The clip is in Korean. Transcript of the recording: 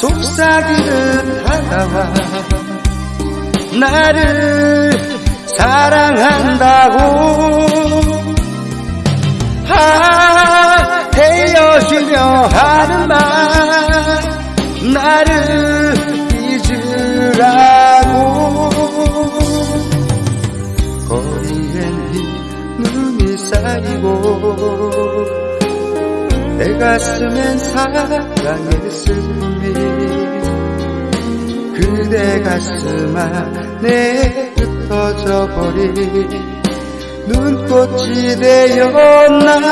속삭이는 다가와 나를 사랑한다고. 아 헤어지려 하는 말 나를 잊으라고. 거리엔 눈이 쌓이고 내 가슴엔 사랑의 슬픔이 그대 가슴 안에 흩어져 버린 눈꽃이 되었나요